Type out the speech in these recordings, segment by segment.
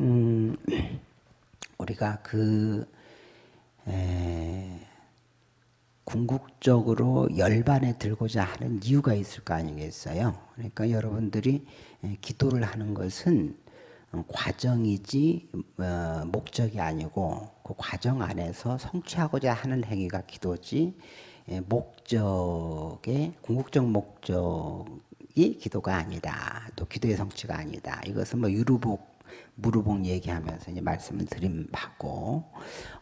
음, 우리가 그 에, 궁극적으로 열반에 들고자 하는 이유가 있을 거 아니겠어요? 그러니까 여러분들이 기도를 하는 것은 과정이지 어, 목적이 아니고 그 과정 안에서 성취하고자 하는 행위가 기도지 목적의 궁극적 목적이 기도가 아니다. 또 기도의 성취가 아니다. 이것은 뭐 유루복 무르복 얘기하면서 이제 말씀을 드린 바고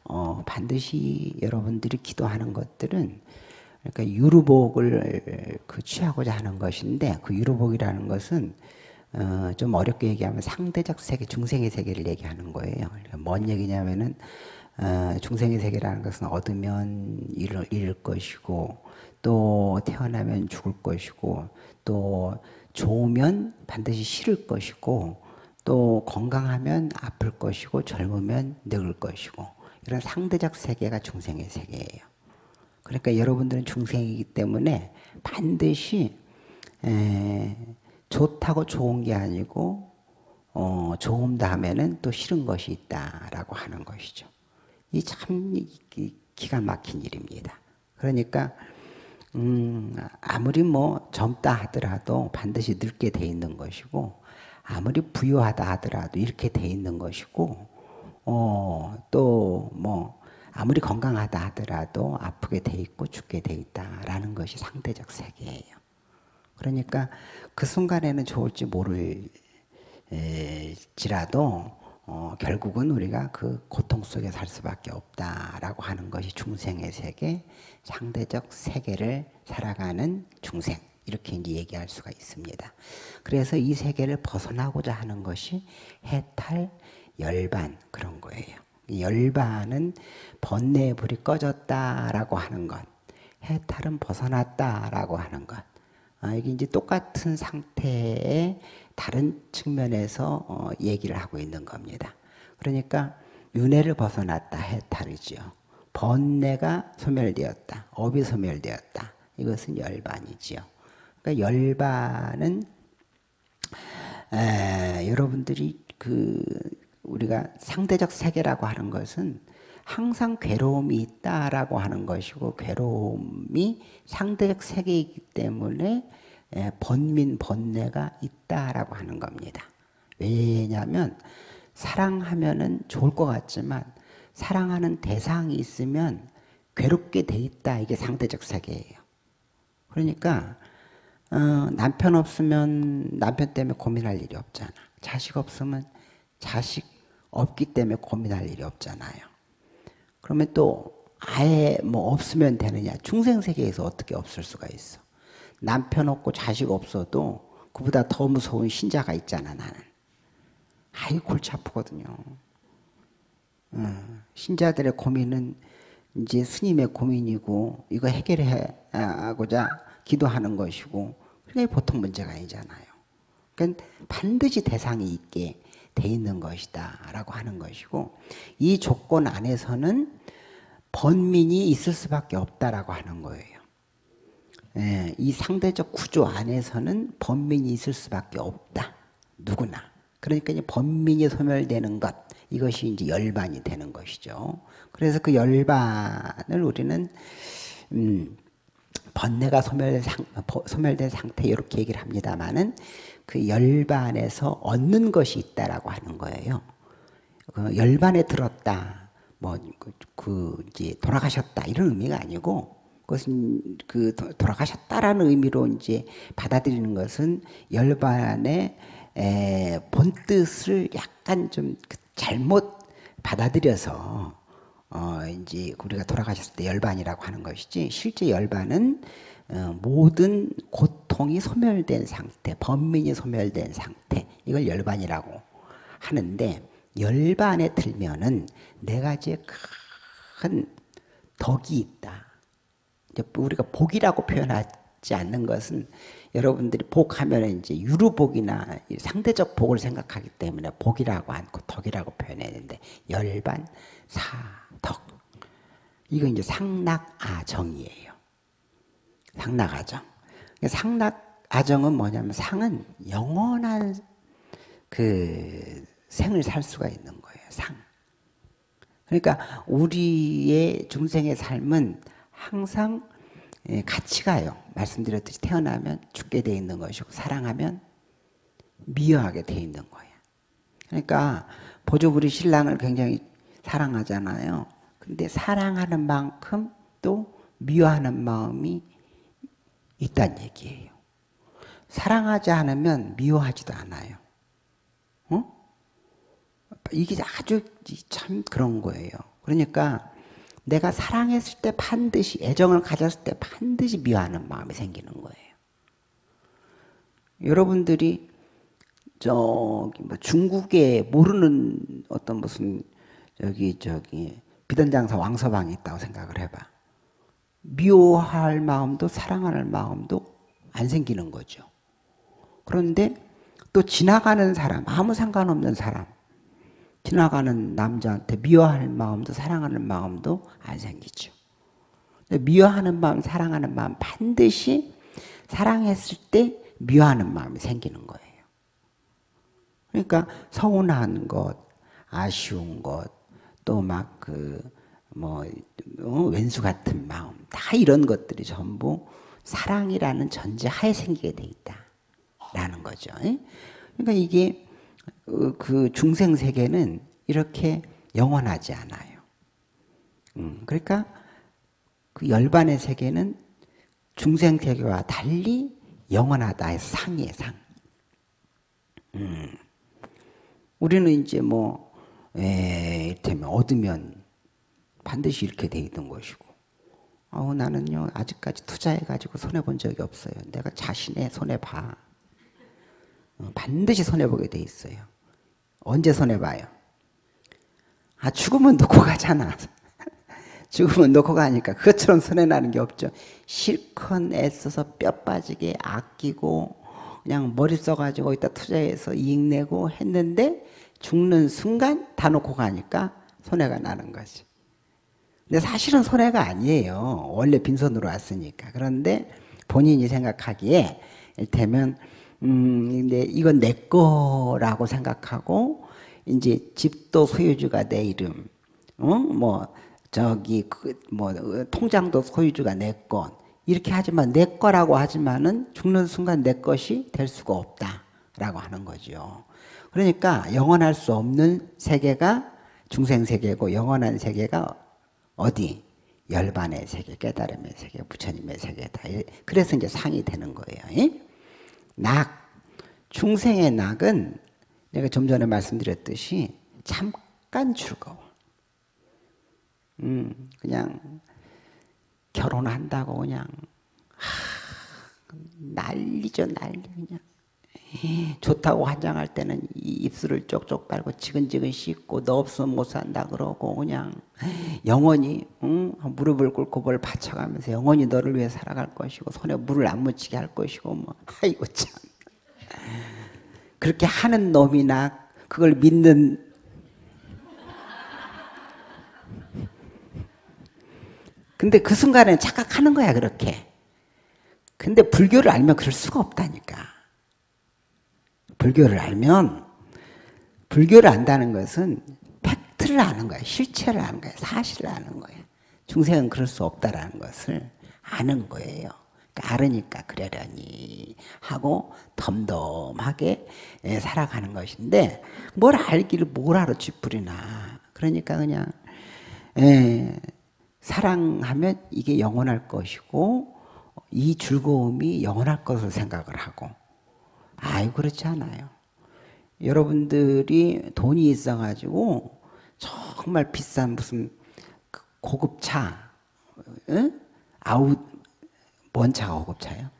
어, 반드시 여러분들이 기도하는 것들은 그러니까 유루복을 그 취하고자 하는 것인데 그 유루복이라는 것은 어, 좀 어렵게 얘기하면 상대적 세계, 중생의 세계를 얘기하는 거예요. 그러니까 뭔 얘기냐면은 어, 중생의 세계라는 것은 얻으면 잃을, 잃을 것이고 또 태어나면 죽을 것이고 또 좋으면 반드시 싫을 것이고 또 건강하면 아플 것이고 젊으면 늙을 것이고 이런 상대적 세계가 중생의 세계예요. 그러니까 여러분들은 중생이기 때문에 반드시 에, 좋다고 좋은 게 아니고 어, 좋은 다음에는 또 싫은 것이 있다라고 하는 것이죠. 이 참 기가 막힌 일입니다. 그러니까 음, 아무리 뭐 젊다 하더라도 반드시 늙게 돼 있는 것이고 아무리 부유하다 하더라도 이렇게 돼 있는 것이고 어, 또 뭐 아무리 건강하다 하더라도 아프게 돼 있고 죽게 돼 있다라는 것이 상대적 세계예요. 그러니까 그 순간에는 좋을지 모를지라도 어, 결국은 우리가 그 고통 속에 살 수밖에 없다라고 하는 것이 중생의 세계, 상대적 세계를 살아가는 중생. 이렇게 이제 얘기할 수가 있습니다. 그래서 이 세계를 벗어나고자 하는 것이 해탈, 열반 그런 거예요. 열반은 번뇌의 불이 꺼졌다라고 하는 것, 해탈은 벗어났다라고 하는 것. 아, 이게 이제 똑같은 상태의 다른 측면에서 어, 얘기를 하고 있는 겁니다. 그러니까 윤회를 벗어났다 해탈이죠. 번뇌가 소멸되었다. 업이 소멸되었다. 이것은 열반이지요. 그러니까 열반은 에, 여러분들이 그 우리가 상대적 세계라고 하는 것은 항상 괴로움이 있다라고 하는 것이고 괴로움이 상대적 세계이기 때문에 에, 번민 번뇌가 있다라고 하는 겁니다. 왜냐하면 사랑하면은 좋을 것 같지만 사랑하는 대상이 있으면 괴롭게 돼 있다 이게 상대적 세계예요. 그러니까 어, 남편 없으면 남편 때문에 고민할 일이 없잖아. 자식 없으면 자식 없기 때문에 고민할 일이 없잖아요. 그러면 또 아예 뭐 없으면 되느냐. 중생 세계에서 어떻게 없을 수가 있어. 남편 없고 자식 없어도 그보다 더 무서운 신자가 있잖아 나는. 아이 골치 아프거든요. 어, 신자들의 고민은 이제 스님의 고민이고 이거 해결하고자 기도하는 것이고 그게 보통 문제가 아니잖아요. 그러니까 반드시 대상이 있게 돼 있는 것이다 라고 하는 것이고 이 조건 안에서는 번민이 있을 수밖에 없다라고 하는 거예요. 예, 이 상대적 구조 안에서는 번민이 있을 수밖에 없다. 누구나. 그러니까 이제 번민이 소멸되는 것 이것이 이제 열반이 되는 것이죠. 그래서 그 열반을 우리는 음, 번뇌가 소멸된, 상, 소멸된 상태 이렇게 얘기를 합니다만은 그 열반에서 얻는 것이 있다라고 하는 거예요. 그 열반에 들었다, 뭐그 그 이제 돌아가셨다 이런 의미가 아니고 그것은 그 돌아가셨다라는 의미로 이제 받아들이는 것은 열반의 본 뜻을 약간 좀그 잘못 받아들여서 어, 이제 우리가 돌아가셨을 때 열반이라고 하는 것이지 실제 열반은 어, 모든 고통이 소멸된 상태, 번민이 소멸된 상태 이걸 열반이라고 하는데 열반에 들면은 네 가지의 큰 덕이 있다. 우리가 복이라고 표현하지 않는 것은 여러분들이 복하면 이제 유루복이나 상대적 복을 생각하기 때문에 복이라고 않고 덕이라고 표현했는데 열반, 사, 덕. 이건 이제 상락아정이에요. 상락아정. 상락아정은 뭐냐면 상은 영원한 그 생을 살 수가 있는 거예요. 상. 그러니까 우리의 중생의 삶은 항상 예, 같이 가요. 말씀드렸듯이 태어나면 죽게 돼 있는 것이고 사랑하면 미워하게 돼 있는 거예요. 그러니까 보조부리 신랑을 굉장히 사랑하잖아요. 근데 사랑하는 만큼 또 미워하는 마음이 있다는 얘기예요. 사랑하지 않으면 미워하지도 않아요. 어? 이게 아주 참 그런 거예요. 그러니까 내가 사랑했을 때 반드시 애정을 가졌을 때 반드시 미워하는 마음이 생기는 거예요. 여러분들이 저기 뭐 중국에 모르는 어떤 무슨 저기 저기 비단장사 왕서방이 있다고 생각을 해봐. 미워할 마음도 사랑할 마음도 안 생기는 거죠. 그런데 또 지나가는 사람, 아무 상관없는 사람, 지나가는 남자한테 미워할 마음도 사랑하는 마음도 안 생기죠. 미워하는 마음, 사랑하는 마음 반드시 사랑했을 때 미워하는 마음이 생기는 거예요. 그러니까 서운한 것, 아쉬운 것, 또 막 그뭐 어, 왼수 같은 마음, 다 이런 것들이 전부 사랑이라는 전제 하에 생기게 돼 있다라는 거죠. 그러니까 이게 어, 그 중생 세계는 이렇게 영원하지 않아요. 음, 그러니까 그 열반의 세계는 중생 세계와 달리 영원하다 해서 상이에요, 상. 음. 우리는 이제 뭐, 에, 이를테면 얻으면 반드시 이렇게 돼 있는 것이고, 어, 나는요, 아직까지 투자해가지고 손해본 적이 없어요. 내가 자신의 손해봐. 어, 반드시 손해보게 돼 있어요. 언제 손해봐요? 아, 죽으면 놓고 가잖아. 죽으면 놓고 가니까 그것처럼 손해나는 게 없죠. 실컷 애써서 뼈 빠지게 아끼고 그냥 머리 써가지고 이따 투자해서 이익 내고 했는데 죽는 순간 다 놓고 가니까 손해가 나는 거지. 근데 사실은 손해가 아니에요. 원래 빈손으로 왔으니까. 그런데 본인이 생각하기에 일테면 음, 근데 이건 내 거라고 생각하고 이제 집도 소유주가 내 이름, 어? 뭐 저기 그 뭐 통장도 소유주가 내 것. 이렇게 하지만 내 거라고 하지만은 죽는 순간 내 것이 될 수가 없다라고 하는 거죠. 그러니까 영원할 수 없는 세계가 중생 세계고 영원한 세계가 어디? 열반의 세계, 깨달음의 세계, 부처님의 세계다. 그래서 이제 상이 되는 거예요. 낙, 중생의 낙은 내가 좀 전에 말씀드렸듯이 잠깐 즐거워. 음, 그냥 결혼한다고 그냥 하, 난리죠 난리 그냥 좋다고 환장할 때는 입술을 쪽쪽 빨고 지근지근 씻고 너 없으면 못 산다 그러고 그냥 영원히 응? 무릎을 꿇고 뭘 바쳐가면서 영원히 너를 위해 살아갈 것이고 손에 물을 안 묻히게 할 것이고 뭐. 아이고 참. 그렇게 하는 놈이나 그걸 믿는 근데 그 순간에 착각하는 거야 그렇게. 근데 불교를 알면 그럴 수가 없다니까 불교를 알면 불교를 안다는 것은 팩트를 아는 거야 실체를 아는 거야 사실을 아는 거야 중생은 그럴 수 없다라는 것을 아는 거예요. 그러니까 알으니까 그러려니 하고 덤덤하게 예, 살아가는 것인데 뭘 알기를 뭘 알아 쥐뿌리나. 그러니까 그냥 예, 사랑하면 이게 영원할 것이고 이 즐거움이 영원할 것으로 생각을 하고 아유 그렇지 않아요. 여러분들이 돈이 있어가지고 정말 비싼 무슨 그 고급 차 응? 아웃 뭔 차가 고급차예요?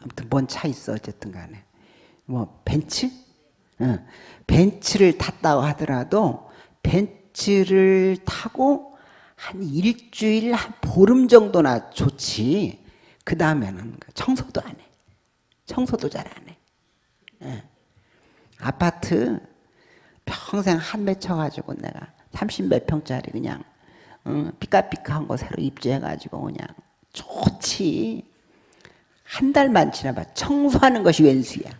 아무튼 뭔 차 있어 어쨌든 간에 뭐 벤츠? 응. 벤츠를 탔다고 하더라도 벤츠를 타고 한 일주일, 한 보름 정도나 좋지. 그 다음에는 청소도 안 해. 청소도 잘 안 해. 예. 아파트 평생 한 매 쳐가지고 내가 30 몇 평짜리 그냥 어, 삐까삐까한 거 새로 입주해가지고 그냥 좋지. 한 달만 지나봐. 청소하는 것이 웬수야.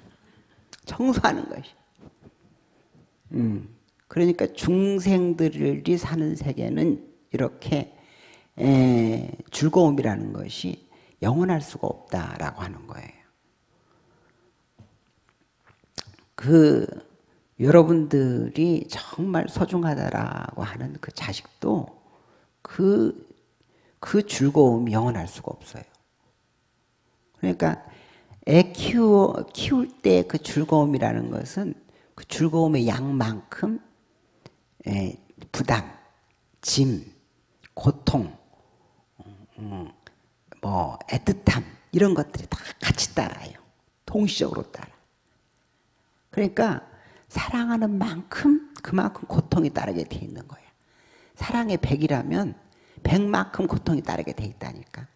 청소하는 것이. 음, 그러니까 중생들이 사는 세계는 이렇게 에, 즐거움이라는 것이 영원할 수가 없다라고 하는 거예요. 그 여러분들이 정말 소중하다라고 하는 그 자식도 그, 그 즐거움이 영원할 수가 없어요. 그러니까 애 키워, 키울 때 그 즐거움이라는 것은 그 즐거움의 양만큼 예, 부담, 짐, 고통, 음, 뭐 애틋함 이런 것들이 다 같이 따라요. 동시적으로 따라. 그러니까 사랑하는 만큼 그만큼 고통이 따르게 돼 있는 거예요. 사랑의 백이라면 백만큼 고통이 따르게 돼 있다니까.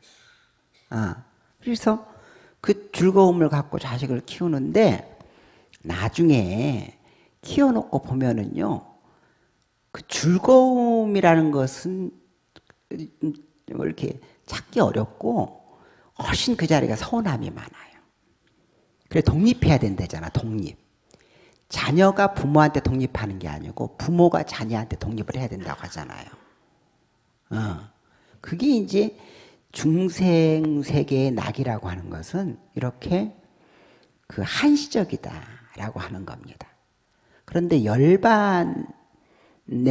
아, 그래서 그 즐거움을 갖고 자식을 키우는데 나중에 키워놓고 보면은요, 그 즐거움이라는 것은 이렇게 찾기 어렵고 훨씬 그 자리가 서운함이 많아요. 그래 독립해야 된다잖아, 독립. 자녀가 부모한테 독립하는 게 아니고 부모가 자녀한테 독립을 해야 된다고 하잖아요. 어. 그게 이제 중생 세계의 낙이라고 하는 것은 이렇게 그 한시적이다라고 하는 겁니다. 그런데 열반의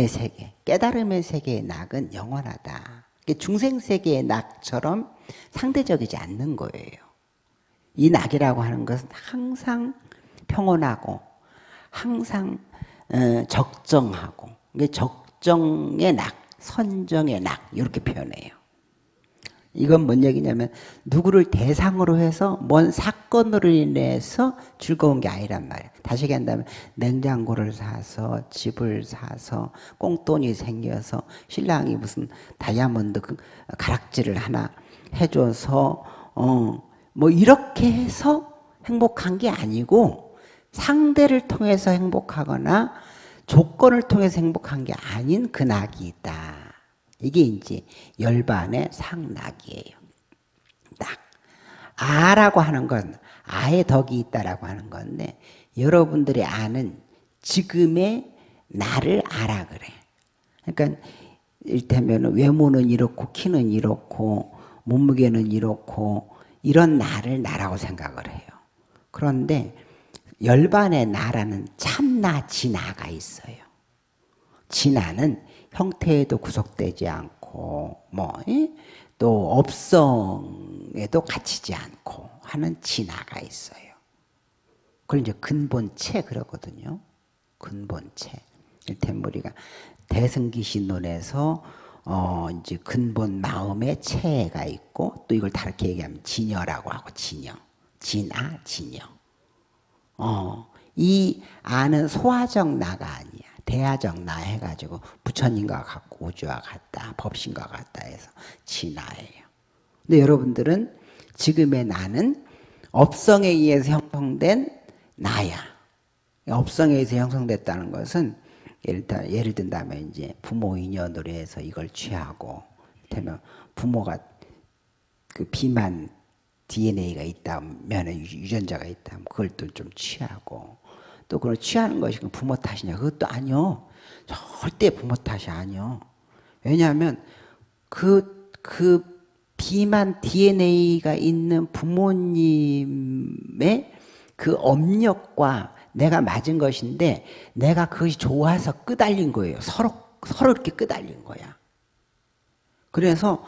세계, 깨달음의 세계의 낙은 영원하다. 중생 세계의 낙처럼 상대적이지 않는 거예요. 이 낙이라고 하는 것은 항상 평온하고 항상 어, 적정하고 적정의 낙, 선정의 낙 이렇게 표현해요. 이건 뭔 얘기냐면 누구를 대상으로 해서 뭔 사건으로 인해서 즐거운 게 아니란 말이에요. 다시 얘기한다면 냉장고를 사서 집을 사서 꽁돈이 생겨서 신랑이 무슨 다이아몬드 그 가락지를 하나 해줘서 어 뭐 이렇게 해서 행복한 게 아니고 상대를 통해서 행복하거나 조건을 통해서 행복한 게 아닌 그 낙이 있다. 이게 이제 열반의 상낙이에요. 낙. 아라고 하는 건 아의 덕이 있다라고 하는 건데 여러분들이 아는 지금의 나를 알아 그래. 그러니까 일테면 외모는 이렇고 키는 이렇고 몸무게는 이렇고 이런 나를 나라고 생각을 해요. 그런데 열반의 나라는 참나 진나가 있어요. 진나는 형태에도 구속되지 않고 뭐또 업성에도 갇히지 않고 하는 진화가 있어요. 그걸 이제 근본체 그러거든요. 근본체. 일테면 우리가 대승기신론에서 어 이제 근본 마음의 체가 있고 또 이걸 다르게 얘기하면 진여라고 하고 진여, 진아, 진여. 어 이 아는 소화적 나가 아니야. 대야적 나 해가지고 부처님과 같고 우주와 같다, 법신과 같다 해서 진화예요. 근데 여러분들은 지금의 나는 업성에 의해서 형성된 나야. 업성에 의해서 형성됐다는 것은 예를, 들, 예를 든다면 이제 부모 인연으로 해서 이걸 취하고, 되면 부모가 그 비만 DNA가 있다면 유전자가 있다면 그걸 또 좀 취하고 또 그걸 취하는 것이 부모 탓이냐? 그것도 아니요. 절대 부모 탓이 아니요. 왜냐하면 그, 그 비만 DNA가 있는 부모님의 그 업력과 내가 맞은 것인데 내가 그것이 좋아서 끄달린 거예요. 서로, 서로 이렇게 끄달린 거야. 그래서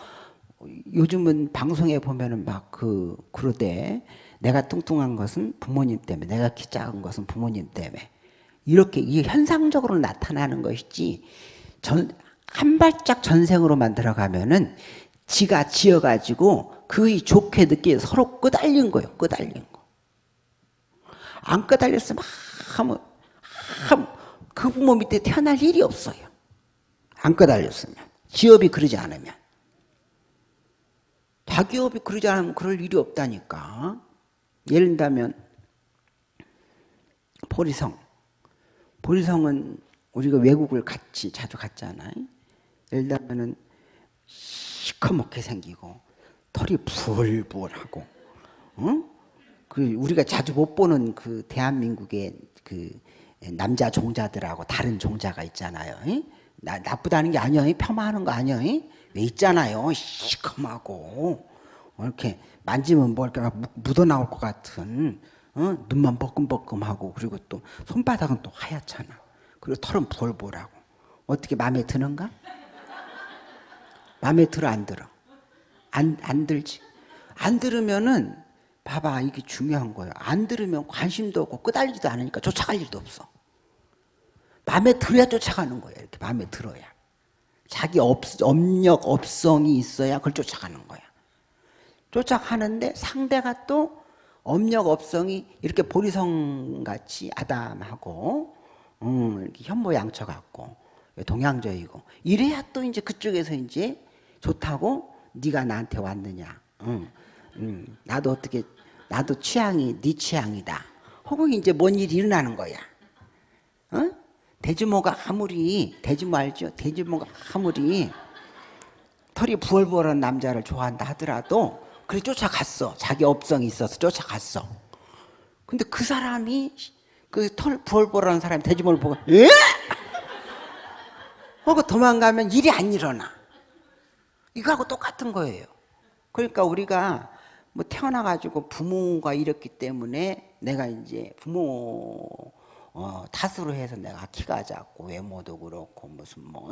요즘은 방송에 보면은 막 그, 그러대. 내가 뚱뚱한 것은 부모님 때문에, 내가 키 작은 것은 부모님 때문에. 이렇게 이게 현상적으로 나타나는 것이지, 전, 한 발짝 전생으로만 들어가면은 지가 지어가지고 그의 좋게 느끼 서로 끄달린 거예요. 끄달린 거. 안 끄달렸으면 하면, 하면 그 부모 밑에 태어날 일이 없어요. 안 끄달렸으면. 지업이 그러지 않으면. 자기업이 그러지 않으면 그럴 일이 없다니까. 예를 들면 보리성. 보리성은 우리가 외국을 같이 자주 갔잖아요. 예를 들면은 시커멓게 생기고 털이 부글부글하고, 어? 그 우리가 자주 못 보는 그 대한민국의 그 남자 종자들하고 다른 종자가 있잖아요. 나, 나쁘다는 게 아니야. 폄하하는 거 아니야. 왜 있잖아요. 시커하고 이렇게 만지면 뭐 이렇게 묻어 나올 것 같은 어? 눈만 뻐끔뻐끔하고 그리고 또 손바닥은 또 하얗잖아. 그리고 털은 부얼부얼하고 어떻게 마음에 드는가? 마음에 들어 안 들어? 안, 안 들지? 안 들으면은 봐봐 이게 중요한 거예요. 안 들으면 관심도 없고 끄달리지도 않으니까 쫓아갈 일도 없어. 마음에 들어야 쫓아가는 거예요. 이렇게 마음에 들어야. 자기 업, 업력, 업성이 있어야 그걸 쫓아가는 거야. 쫓아가는데 상대가 또 업력, 업성이 이렇게 보리성같이 아담하고 음, 이렇게 현모양처 같고 동양적이고 이래야 또 이제 그쪽에서 이제 좋다고 네가 나한테 왔느냐. 음, 음, 나도 어떻게 나도 취향이 네 취향이다. 혹은 이제 뭔 일이 일어나는 거야. 어? 대주모가 아무리 대주모 알죠? 대주모가 아무리 털이 부얼부얼한 남자를 좋아한다 하더라도 그래 쫓아갔어. 자기 업성이 있어서 쫓아갔어. 근데 그 사람이 그 털 부얼부얼한 사람이 대주모를 보고 에? 하고 도망가면 일이 안 일어나. 이거하고 똑같은 거예요. 그러니까 우리가 뭐 태어나가지고 부모가 이렇기 때문에 내가 이제 부모 어, 탓으로 해서 내가 키가 작고 외모도 그렇고 무슨 뭐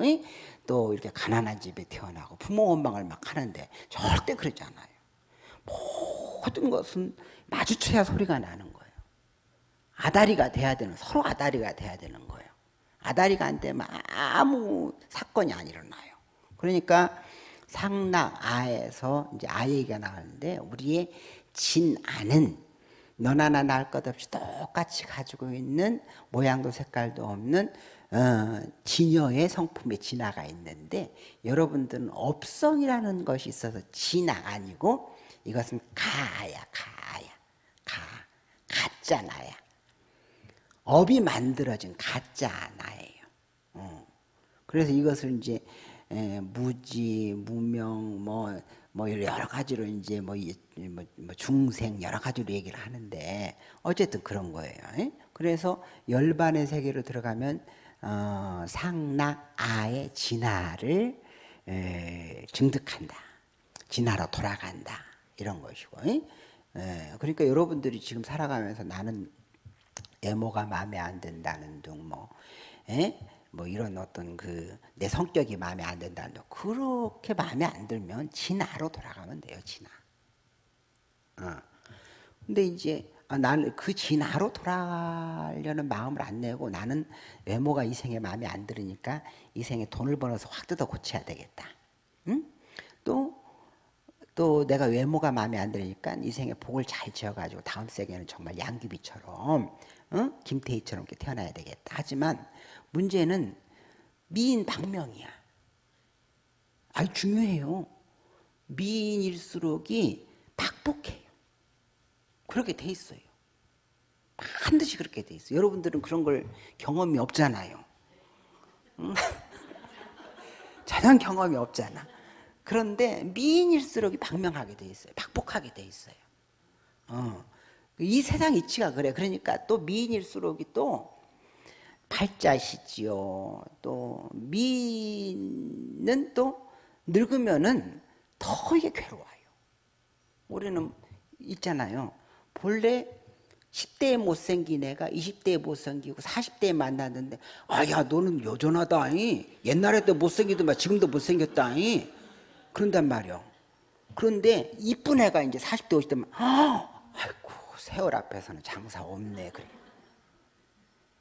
또 이렇게 가난한 집에 태어나고 부모 원망을 막 하는데 절대 그러지 않아요. 모든 것은 마주쳐야 소리가 나는 거예요. 아다리가 돼야 되는 서로 아다리가 돼야 되는 거예요. 아다리가 안 되면 아무 사건이 안 일어나요. 그러니까 상락아에서 이제 아 얘기가 나왔는데 우리의 진아는 너나 나나 할것 없이 똑같이 가지고 있는 모양도 색깔도 없는 어, 진여의 성품의 진화가 있는데 여러분들은 업성이라는 것이 있어서 진화 아니고 이것은 가야 가야 가 가짜 나야 업이 만들어진 가짜 나예요. 어. 그래서 이것을 이제 에, 무지 무명 뭐뭐 여러 가지로 이제 뭐, 뭐, 뭐, 중생 여러 가지로 얘기를 하는데 어쨌든 그런 거예요. 그래서 열반의 세계로 들어가면 어, 상락 아의 진화를 에, 증득한다. 진화로 돌아간다. 이런 것이고. 에, 그러니까 여러분들이 지금 살아가면서 나는 애모가 마음에 안 든다는 등 뭐, 에? 뭐 이런 어떤 그 내 성격이 마음에 안 든다는 그렇게 마음에 안 들면 진화로 돌아가면 돼요 진화. 어. 근데 이제 아, 나는 그 진화로 돌아가려는 마음을 안 내고 나는 외모가 이 생에 마음에 안 들으니까 이 생에 돈을 벌어서 확 뜯어 고쳐야 되겠다. 응? 또, 또 내가 외모가 마음에 안 들으니까 이 생에 복을 잘 지어가지고 다음 생에는 정말 양귀비처럼, 응? 김태희처럼 이렇게 태어나야 되겠다. 하지만 문제는 미인 방명이야. 아주 중요해요. 미인일수록이 박복해요. 그렇게 돼 있어요. 반드시 그렇게 돼 있어요. 여러분들은 그런 걸 경험이 없잖아요. 전혀 경험이 없잖아. 그런데 미인일수록이 방명하게 돼 있어요. 박복하게 돼 있어요. 어. 이 세상 이치가 그래. 그러니까 또 미인일수록이 또 팔자시지요. 또 미는 또 늙으면은 더 이게 괴로워요. 우리는 있잖아요. 본래 10대에 못생긴 애가 20대에 못생기고 40대에 만났는데 아야 너는 여전하다 옛날에도 못생기더만 지금도 못생겼다 그런단 말이요 그런데 이쁜 애가 이제 40대 50대면 아이고 세월 앞에서는 장사 없네 그래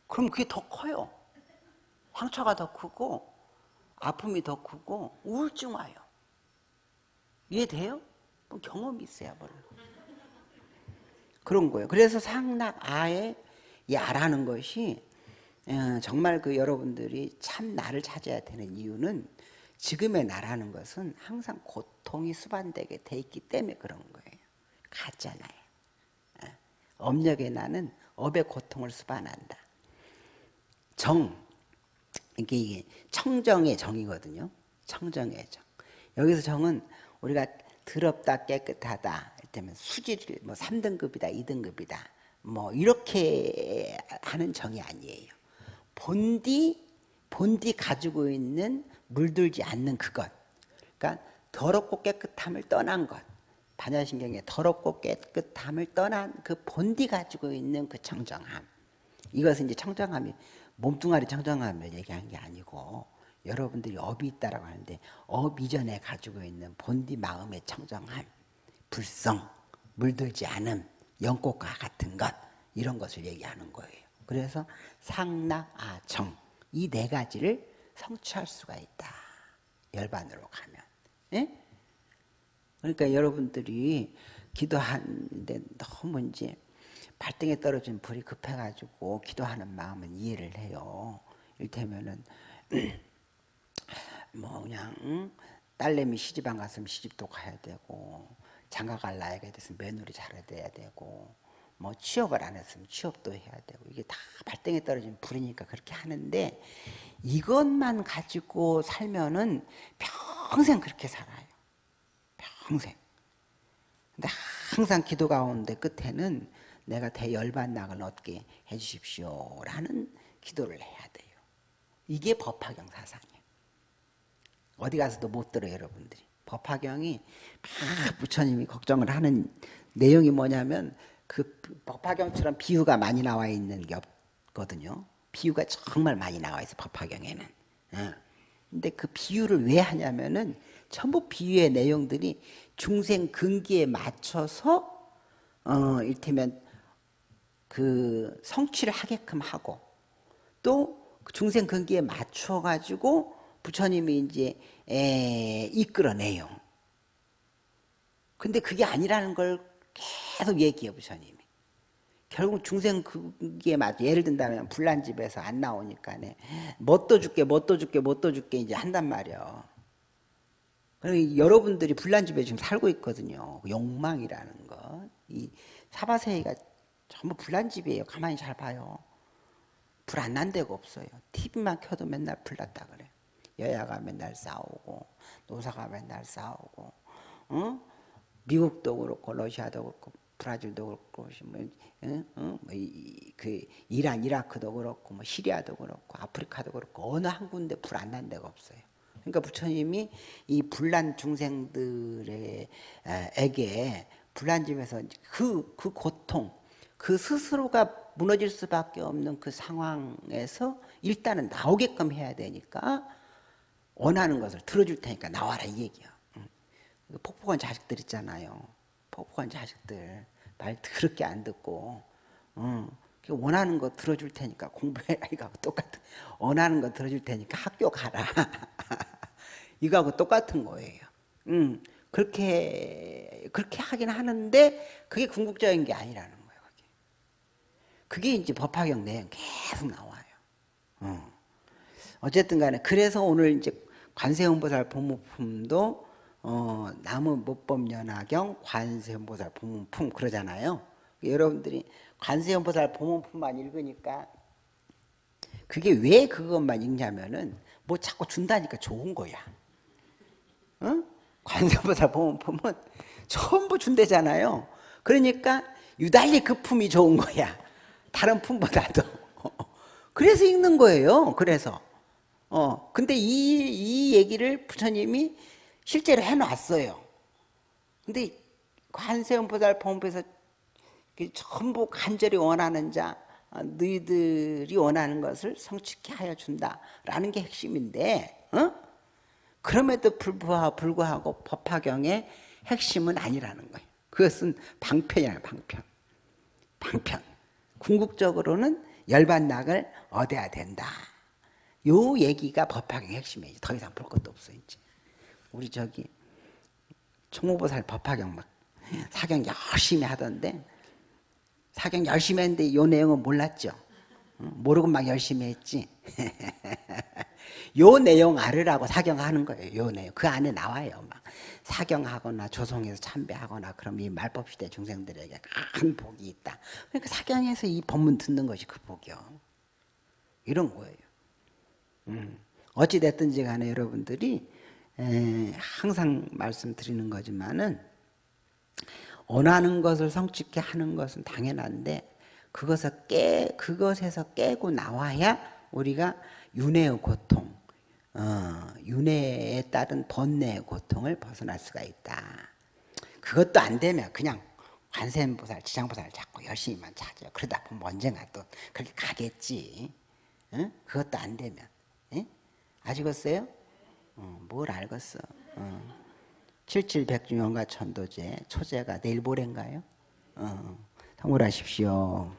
그럼 그게 더 커요. 상처가 더 크고 아픔이 더 크고 우울증 와요. 이해돼요? 뭐 경험이 있어야 몰라. 그런 거예요. 그래서 상락 아의 이 아라는 것이 어, 정말 그 여러분들이 참 나를 찾아야 되는 이유는 지금의 나라는 것은 항상 고통이 수반되게 돼 있기 때문에 그런 거예요. 가잖아요. 어, 업력의 나는 업의 고통을 수반한다. 정 이게 청정의 정이거든요. 청정의 정. 여기서 정은 우리가 더럽다 깨끗하다 이때면 수질 뭐 3등급이다 2등급이다 뭐 이렇게 하는 정이 아니에요. 본디 본디 가지고 있는 물들지 않는 그것. 그러니까 더럽고 깨끗함을 떠난 것. 반야심경에 더럽고 깨끗함을 떠난 그 본디 가지고 있는 그 청정함. 이것은 이제 청정함이 몸뚱아리 청정함을 얘기한 게 아니고 여러분들이 업이 있다라고 하는데 업 이전에 가지고 있는 본디 마음의 청정함, 불성, 물들지 않음, 연꽃과 같은 것 이런 것을 얘기하는 거예요. 그래서 상락아정 이 네 가지를 성취할 수가 있다. 열반으로 가면. 예? 그러니까 여러분들이 기도하는데 너무 이제 발등에 떨어진 불이 급해가지고 기도하는 마음은 이해를 해요. 일테면은 뭐 그냥 딸내미 시집안 갔으면 시집도 가야 되고 장가 갈 나이가 됐으면 며느리 잘해야 되고 뭐 취업을 안 했으면 취업도 해야 되고 이게 다 발등에 떨어진 불이니까 그렇게 하는데 이것만 가지고 살면은 평생 그렇게 살아요. 평생. 근데 항상 기도 가운데 끝에는 내가 대열반낙을 얻게 해주십시오 라는 기도를 해야 돼요. 이게 법화경 사상이에요. 어디 가서도 못 들어요 여러분들이. 법화경이 막 부처님이 걱정을 하는 내용이 뭐냐면 그 법화경처럼 비유가 많이 나와 있는 게 없거든요. 비유가 정말 많이 나와 있어 법화경에는. 어. 근데 그 비유를 왜 하냐면은 전부 비유의 내용들이 중생 근기에 맞춰서 어 이를테면 그 성취를 하게끔 하고 또그 중생 근기에 맞춰 가지고 부처님이 이제 에, 이끌어내요. 근데 그게 아니라는 걸 계속 얘기해요 부처님이. 결국 중생 그기에 맞 예를 든다면 불난 집에서 안 나오니까 뭣도 줄게 뭣도 줄게 뭣도 줄게 이제 한단 말이야. 여러분들이 불난 집에 지금 살고 있거든요. 욕망이라는 것. 이 사바세이가 전부 불난 집이에요. 가만히 잘 봐요. 불 안 난 데가 없어요. TV만 켜도 맨날 불났다 그래. 여야가 맨날 싸우고 노사가 맨날 싸우고 어? 미국도 그렇고 러시아도 그렇고 브라질도 그렇고 뭐, 어? 어? 뭐 이, 그 이란 이라크도 그렇고 뭐 시리아도 그렇고 아프리카도 그렇고 어느 한 군데 불 안 난 데가 없어요. 그러니까 부처님이 이 불난 중생들에게 불난 집에서 그, 그 고통, 그 스스로가 무너질 수밖에 없는 그 상황에서 일단은 나오게끔 해야 되니까 원하는 것을 들어줄 테니까 나와라 이 얘기야. 폭폭한 자식들 있잖아요. 폭폭한 자식들 말 더럽게 안 듣고 원하는 거 들어줄 테니까 공부해라 이거하고 똑같은 원하는 거 들어줄 테니까 학교 가라 이거하고 똑같은 거예요. 음, 그렇게 그렇게 하긴 하는데 그게 궁극적인 게 아니라는 거예요. 그게, 그게 이제 법화경 내용 계속 나와요. 어. 어쨌든 간에 그래서 오늘 이제 관세음보살 법무품도 어, 나무 못법 연화경 관세음보살 법무품 그러잖아요. 여러분들이 관세음보살 법무품만 읽으니까 그게 왜 그것만 읽냐면은 뭐 자꾸 준다니까 좋은 거야. 어? 관세음보살 법무품은 전부 준대잖아요. 그러니까 유달리 그 품이 좋은 거야. 다른 품보다도. 그래서 읽는 거예요. 그래서. 어, 근데 이, 이 얘기를 부처님이 실제로 해놨어요. 근데 관세음보살 법문에서 전부 간절히 원하는 자, 어, 너희들이 원하는 것을 성취케 하여 준다라는 게 핵심인데, 어? 그럼에도 불구하고 법화경의 핵심은 아니라는 거예요. 그것은 방편이야, 방편. 방편. 궁극적으로는 열반낙을 얻어야 된다. 요 얘기가 법학의 핵심이에요. 더 이상 볼 것도 없어 이제. 우리 저기 총무보살 법학경 막 사경 열심히 하던데 사경 열심히 했는데 요 내용은 몰랐죠. 모르고 막 열심히 했지. 요 내용 알으라고 사경하는 거예요. 요 내용 그 안에 나와요. 막 사경하거나 조성해서 참배하거나 그럼 이 말법 시대 중생들에게 큰 복이 있다. 그러니까 사경에서 이 법문 듣는 것이 그 복이요. 이런 거예요. 음. 어찌 됐든지 간에 여러분들이 에, 항상 말씀드리는 거지만은 원하는 것을 성취케 하는 것은 당연한데 그것을 깨 그것에서 깨고 나와야 우리가 윤회의 고통, 어, 윤회에 따른 번뇌의 고통을 벗어날 수가 있다. 그것도 안 되면 그냥 관세음보살, 지장보살 자꾸 열심히만 찾아. 그러다 보면 언젠가 또 그렇게 가겠지. 응? 그것도 안 되면. 응? 아시겠어요? 어, 뭘 알겠어. 어. 77백중연가 천도제 초제가 내일 모레인가요? 어, 성불하십시오.